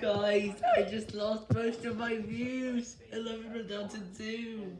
Guys, I just lost most of my views. 11 were down to 2.